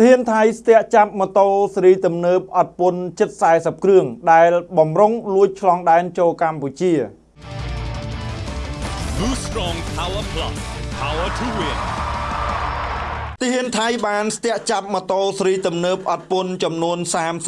ធានថៃស្ទាក់ចាប់ម៉ូតូស៊េរីទំនើបអត់ពន្ធជិត40គ្រឿងដែលបំរុងលួចឆ្លងដែនចូលកម្ពុជា Blue Strong Power Plus. Power to win. ទាហានថៃបានស្ទាក់ចាប់ម៉ូតូស៊េរីទំនើបអត់ពន្ធចំនួន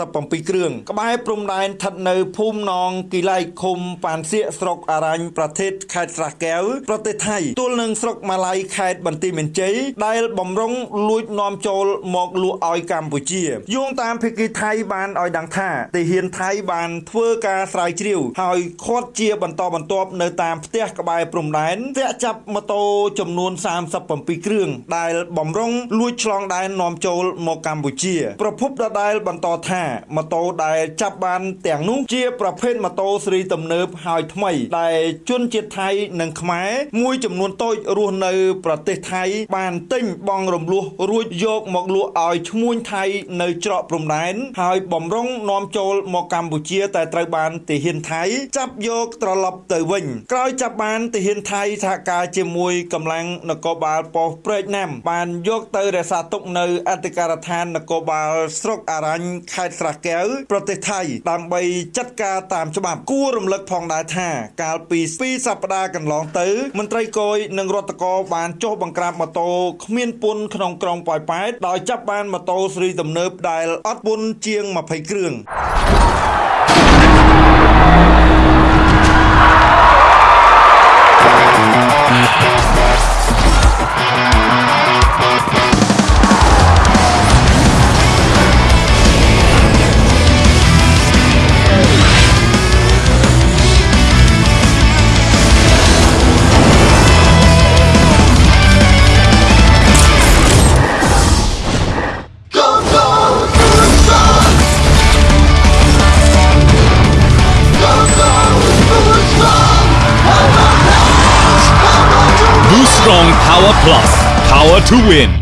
37គ្រឿងក្បែរព្រំដែនស្ថិតនៅភូមិនងគីឡៃឃុំប៉ានសៀកស្រុកអរញ្ញប្រទេសខេត្តស្រះកែវប្រទេសថៃទល់នឹងស្រុកម៉ាឡៃខេត្តបន្ទាយមានជ័យដែលបំរុងលួចនាំចូលមកលក់ឲ្យកម្ពុជាយោងតាមភាគីថៃបានឲ្យដឹងថាទាហានថៃបានធ្វើការស្រាវជ្រាវហើយឃាត់ជាបន្តបន្ទាប់នៅតាមផ្ទះក្បែរព្រំដែនស្ទាក់ចាប់ម៉ូតូចំនួន37គ្រឿងដែលបំរុងលួចឆ្លងដែននាំចូលមកកម្ពុជា ប្រភពដដែលបន្តថាម៉ូតូដែលចាប់បានទាំងនោះជាប្រភេទម៉ូតូស៊េរីទំនើបហើយថ្មី ដែលជនជាតិថៃនិងខ្មែរមួយចំនួនតូចរស់នៅ ប្រទេសថៃ បានទិញបង់រំលោះរួចយកមកលក់ឲ្យឈ្មួញថៃនៅច្រកព្រំដែនហើយបំរុងនាំចូលមកកម្ពុជា តែត្រូវបានទាហានថៃ ចាប់យកត្រឡប់ទៅវិញ ក្រោយចាប់បានទាហានថៃសហការជាមួយកម្លាំងនគរបាលប៉ុស្តិ៍ព្រែកណាំបានយកទៅរក្សាទុកនៅអធិការដ្ឋាននគរបាលស្រុកអរញ្ញខេត្តស្រះកែវប្រទេសថៃដើម្បីចាត់ការតាមច្បាប់គួររំលឹកផងដែរថា កាលពី2សប្តាហ៍កន្លងទៅ មន្ត្រីគយនិងរដ្ឋកោបានចុះបង្ក្រាបម៉ូតូគ្មានពន្ធក្នុងក្រុងប៉ោយប៉ែតដោយចាប់បានម៉ូតូស៊េរីទំនើបដែលអត់ពន្ធជាង20គ្រឿង Power Plus. Power to win.